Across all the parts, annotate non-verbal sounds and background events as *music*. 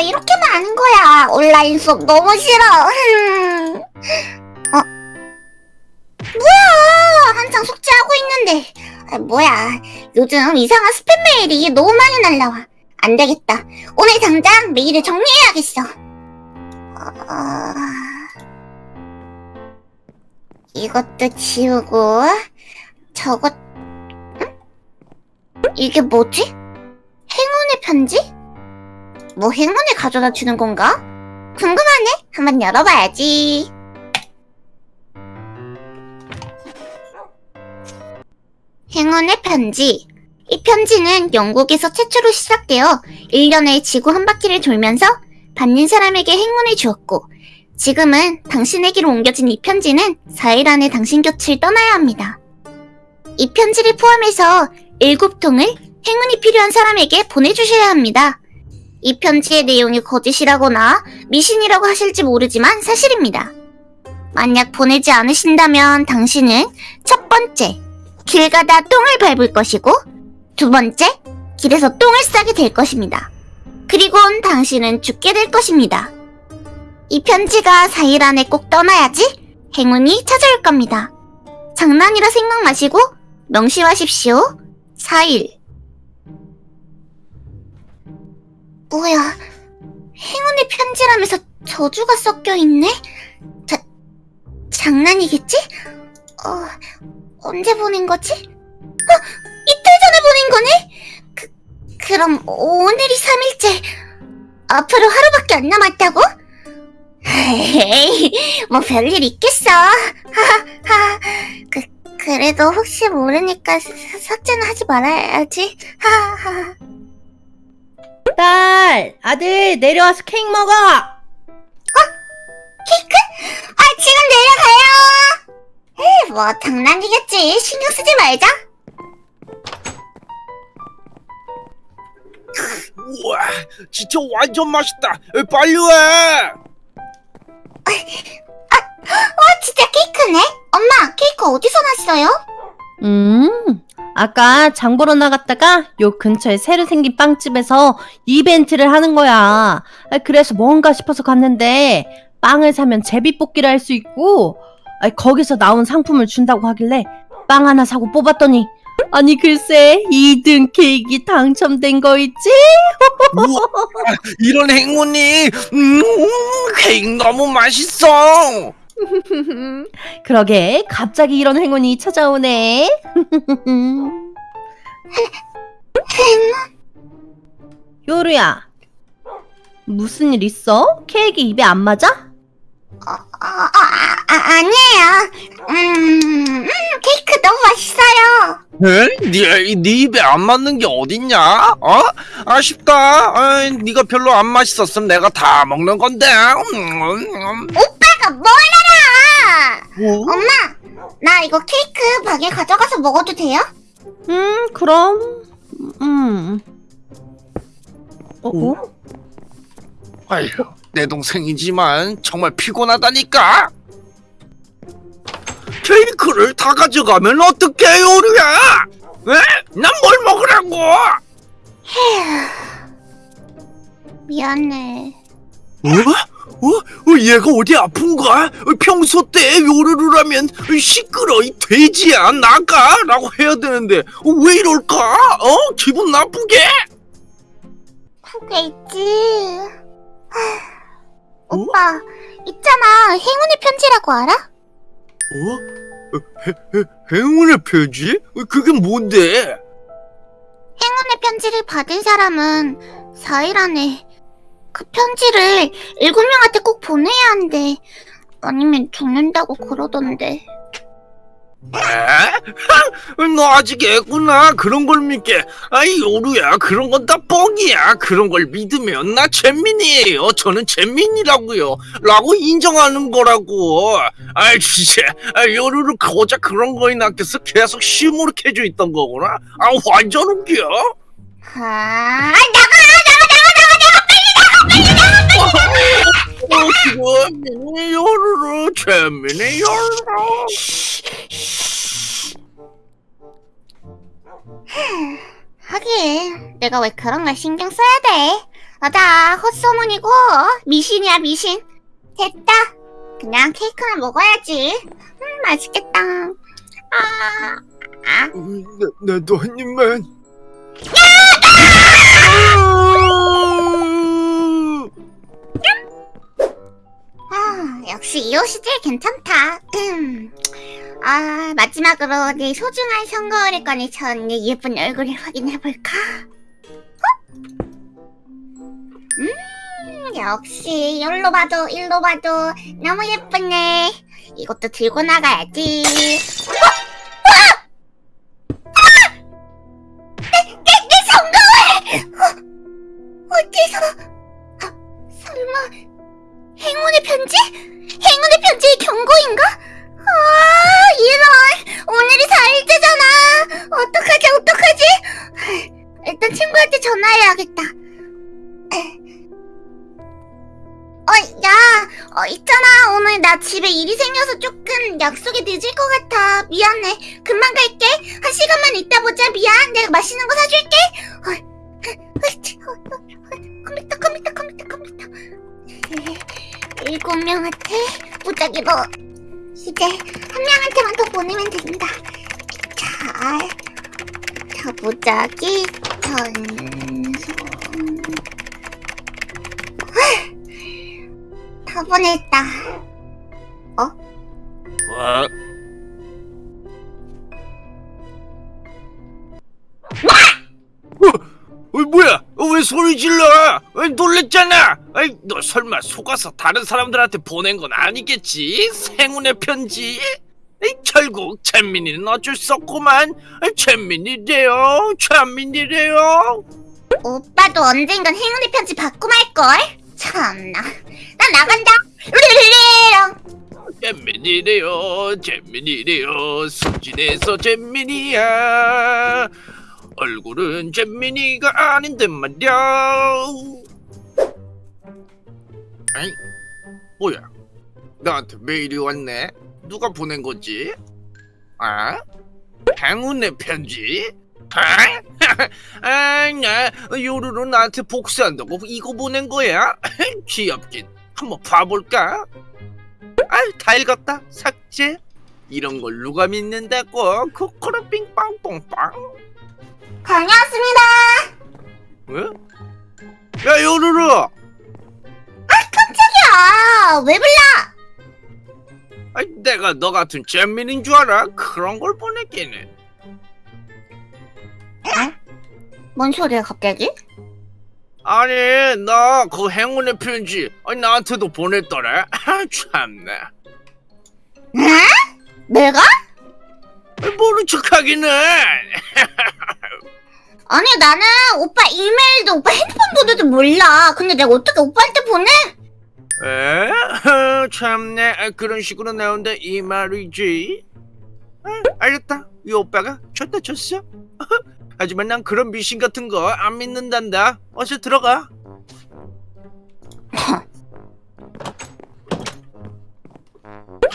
왜 이렇게 많은 거야? 온라인 수업 너무 싫어. 어? 뭐야? 한창 숙제하고 있는데. 아, 뭐야? 요즘 이상한 스팸 메일이 너무 많이 날라와. 안 되겠다. 오늘 당장 메일을 정리해야겠어. 어... 이것도 지우고, 저것, 응? 이게 뭐지? 행운의 편지? 뭐 행운을 가져다 주는 건가? 궁금하네. 한번 열어봐야지. 행운의 편지. 이 편지는 영국에서 최초로 시작되어 1년에 지구 한 바퀴를 돌면서 받는 사람에게 행운을 주었고, 지금은 당신에게로 옮겨진 이 편지는 4일 안에 당신 곁을 떠나야 합니다. 이 편지를 포함해서 7통을 행운이 필요한 사람에게 보내주셔야 합니다. 이 편지의 내용이 거짓이라거나 미신이라고 하실지 모르지만 사실입니다. 만약 보내지 않으신다면 당신은 첫 번째, 길 가다 똥을 밟을 것이고 두 번째, 길에서 똥을 싸게 될 것입니다. 그리고는 당신은 죽게 될 것입니다. 이 편지가 4일 안에 꼭 떠나야지 행운이 찾아올 겁니다. 장난이라 생각 마시고 명심하십시오. 4일 뭐야, 행운의 편지라면서 저주가 섞여 있네? 자, 장난이겠지? 어, 언제 보낸 거지? 어, 이틀 전에 보낸 거네? 그, 그럼 오늘이 3일째. 앞으로 하루밖에 안 남았다고? 에이, 뭐 별일 있겠어. 하하하. 그, 그래도 혹시 모르니까 사- 삭제는 하지 말아야지. 하하하. 딸, 아들 내려와서 케이크 먹어. 케이크? 아, 지금 내려가요! 에이, 뭐, 장난이겠지. 신경 쓰지 말자. 우와, 진짜 완전 맛있다. 에, 빨리 와. 와, 진짜 케이크네? 엄마, 케이크 어디서 났어요? 음, 아까 장 보러 나갔다가 요 근처에 새로 생긴 빵집에서 이벤트를 하는 거야. 아, 그래서 뭔가 싶어서 갔는데 빵을 사면 제비뽑기를 할 수 있고 아, 거기서 나온 상품을 준다고 하길래 빵 하나 사고 뽑았더니 아니 글쎄 2등 케이크 당첨된 거 있지? 우와, *laughs* 이런 행운이, 음, 케이크 너무 맛있어. *laughs* 그러게 갑자기 이런 행운이 찾아오네. *laughs* 요루야 무슨 일 있어? 케이크 입에 안 맞아? 어, 어, 어, 아, 아, 아니에요. 음, 음, 케이크 너무 맛있어요. 에? 네, 네 입에 안 맞는 게 어딨냐? 어? 아쉽다. 아, 네가 별로 안 맛있었으면 내가 다 먹는 건데. 음, 음, 오빠가 뭘알 아! 음. 엄마, 나 이거 케이크 방에 가져가서 먹어도 돼요? 음 그럼 음 어? 어? 아휴, 내 동생이지만 정말 피곤하다니까. 케이크를 다 가져가면 어떡해, 요리야? 에? 난 뭘 먹으라고? 미안해. 어? 어? 어? 얘가 어디 아픈가? 어, 평소 때 요르르 하면 시끄러 이 돼지야 나가 라고 해야 되는데 어, 왜 이럴까? 어? 기분 나쁘게? 그게 있지. 하, 오빠, 있잖아. 행운의 편지라고 알아? 어? 어, 해, 해, 행운의? 어, 그게 뭔데? 행운의 편지를 받은 사람은 4일 안에 그 편지를 7명한테 꼭 보내야 한대. 아니면 죽는다고 그러던데. 에? 너 아직 애구나. 그런 걸 믿게. 아이 요루야. 그런 건 다 뻥이야. 그런 걸 믿으면 나 잼민이에요. 저는 잼민이라고요. 라고 인정하는 거라고. 아이 진짜. 아, 요루루 고작 그런 거에 낚여서 계속 시무룩해져 있던 거구나. 아 완전 웃겨. 아, 나가! 어, 지금 요루루 잼민이 요루루 하긴, 내가 왜 그런 걸 신경 써야 돼? 맞아, 헛소문이고, 미신이야, 미신. 됐다. 그냥 케이크나 먹어야지. 음, 맛있겠다. 아, 아. 음, 나, 나도 한 입만. 아, 이 옷이 제일 괜찮다. 음. 아, 마지막으로 내 소중한 선거를 꺼내서 내 예쁜 얼굴을 확인해볼까? 어? 음, 역시 일로 봐도 일로 봐도 너무 예쁘네. 이것도 들고 나가야지. 어? 어? 어, 어디서? 아, 설마... 행운의 편지? 행운의 편지의 경고인가? 아, 이런. 일곱 명한테 무작위로 이제 한 명한테만 더 보내면 됩니다. 자, 자 무작위 전송 다 보냈다. 와, 소리 질러? 어, 놀랬잖아. 아이, 너 설마 속아서 다른 사람들한테 보낸 건 아니겠지? 행운의 편지? 에이, 결국 잼민이는 어쩔 수 없구만. 아이, 잼민이래요. 잼민이래요. 오빠도 언젠간 행운의 편지 받고 말걸? 참나. 나 나간다. 르르르르. 잼민이래요. 잼민이래요. 수진에서 잼민이야. 얼굴은 잼민이가 아닌데 말이야. 아이, 뭐야? 나한테 메일이 왔네. 누가 보낸 거지? 아? 행운의 편지? *laughs* 아? 아, 나 요루루 나한테 복수한다고 이거 보낸 거야? *laughs* 귀엽긴. 한번 봐볼까? 아, 다 읽었다. 삭제. 이런 걸 누가 믿는다고? 코코로빙 빵뽕빵. 다녀왔습니다. 왜? 야, 요루루. 야, 왜 불러? 아이, 내가 너 같은 잼민인 줄 알아? 그런 걸 보냈겠네. 뭔 소리야 갑자기? 아니, 나 그 행운의 편지 아니, 나한테도 보냈더래. 아, 참나. 응? 내가? 모른 척하기는. *laughs* 아니 나는 오빠 이메일도 오빠 핸드폰 번호도 몰라. 근데 내가 어떻게 오빠한테 보내? 에? *laughs* 아, 참네. 아, 그런 식으로 나온다 이 말이지. 아, 알겠다. 이 오빠가 쳤다 쳤어. *laughs* 하지만 난 그런 미신 같은 거 안 믿는단다. 어서 들어가. *laughs*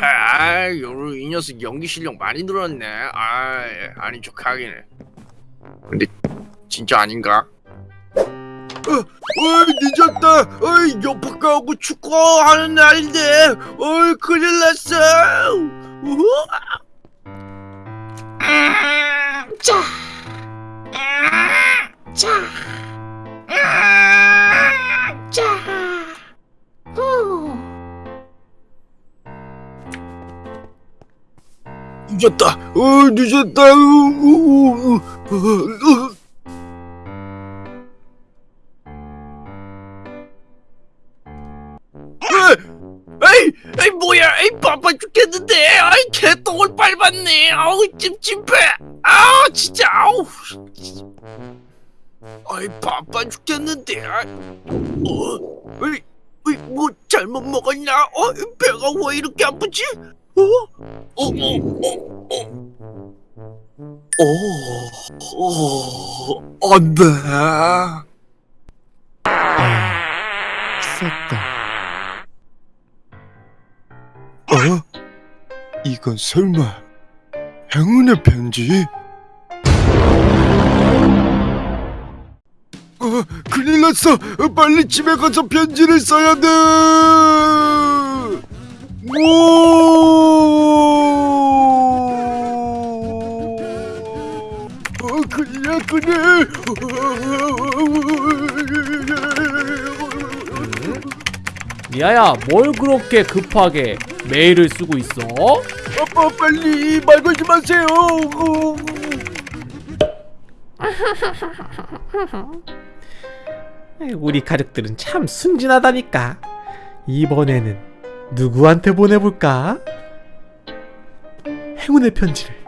아, 요이 녀석 연기 실력 많이 늘었네. 아, 아닌 척하기네. 근데 진짜 아닌가? 어, 어이 늦었다. 어이 옆학가 하고 축구하는 날인데. 어이 큰일 났어. 아, 자, 아, 자, 아, 자. 후. 늦었다. 어 늦었다. 우, 우, 우. 에이, 에이 뭐야, 에이 바빠 죽겠는데, 아이 개똥을 밟았네, 아우 찜찜해, 아 진짜, 아우, 아이 바빠 죽겠는데, 아, 어, 에이, 에이 뭐 잘못 먹었나? 어, 배가 왜 이렇게 아프지? 어, 어, 어, 어, 어, 어, 어, 안돼. 썼다. 어? 이건 설마 행운의 편지? 어? 어, 큰일 났어. 어, 빨리 집에 가서 편지를 써야 돼. 미아야, 뭘 그렇게 급하게 메일을 쓰고 있어? 아빠 빨리 말 걸지 마세요. 우리 가족들은 참 순진하다니까. 이번에는 누구한테 보내볼까? 행운의 편지를.